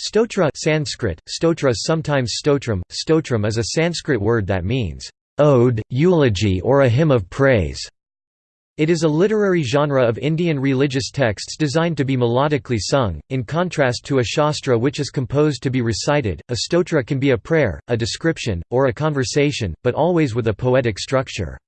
Stotra Sanskrit, stotra sometimes stotram, stotram is a Sanskrit word that means, "...ode, eulogy or a hymn of praise". It is a literary genre of Indian religious texts designed to be melodically sung, in contrast to a shastra which is composed to be recited. A stotra can be a prayer, a description, or a conversation, but always with a poetic structure.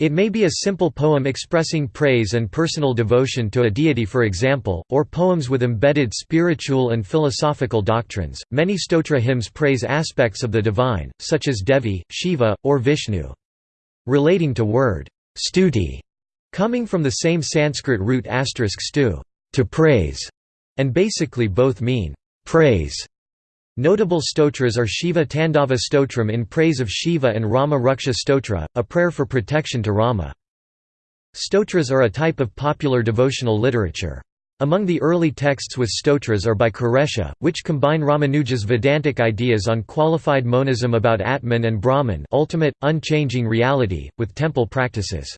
It may be a simple poem expressing praise and personal devotion to a deity, for example, or poems with embedded spiritual and philosophical doctrines. Many stotra hymns praise aspects of the divine, such as Devi, Shiva, or Vishnu. Relating to word stuti, coming from the same Sanskrit root stu, to praise, and basically both mean praise. Notable stotras are Shiva Tandava Stotram in praise of Shiva and Rama Raksha Stotra, a prayer for protection to Rama. Stotras are a type of popular devotional literature. Among the early texts with stotras are by Kuresha, which combine Ramanuja's Vedantic ideas on qualified monism about Atman and Brahman ultimate, unchanging reality, with temple practices.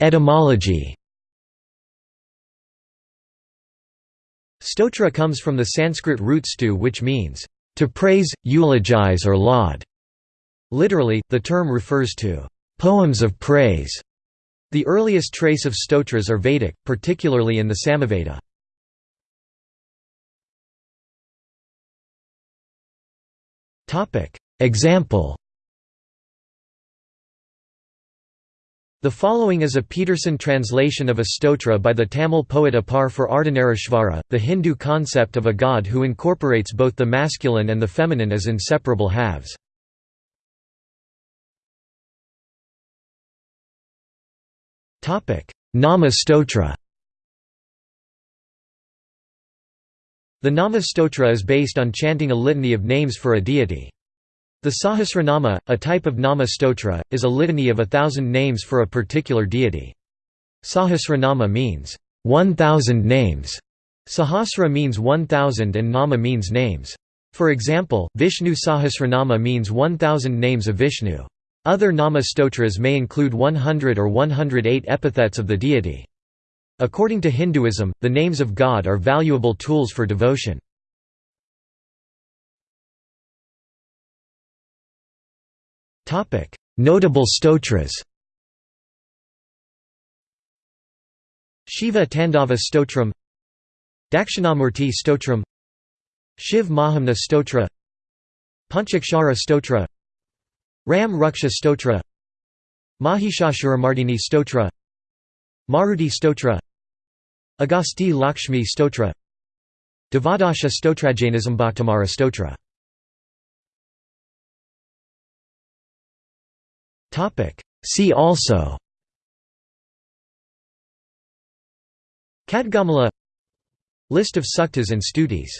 Etymology Stotra comes from the Sanskrit root stu which means, to praise, eulogize or laud. Literally, the term refers to poems of praise. The earliest trace of stotras are Vedic, particularly in the Samaveda. Example The following is a Peterson translation of a stotra by the Tamil poet Appar for Ardhanarishvara, the Hindu concept of a god who incorporates both the masculine and the feminine as inseparable halves. Nama stotra The Nama stotra is based on chanting a litany of names for a deity. The Sahasranama, a type of Nama stotra, is a litany of a thousand names for a particular deity. Sahasranama means, one thousand names. Sahasra means one thousand and Nama means names. For example, Vishnu Sahasranama means 1000 names of Vishnu. Other Nama stotras may include 100 or 108 epithets of the deity. According to Hinduism, the names of God are valuable tools for devotion. Notable stotras. Shiva Tandava Stotram. Dakshinamurti Stotram. Shiv Mahimna Stotra. Panchakshara Stotra. Ram Raksha Stotra. Mahishasuramardini Stotra. Maruti Stotra. Agasti Lakshmi Stotra. Devadasha Stotrajainism Bhaktamara Stotra See also Khadgamala List of suktas and stutis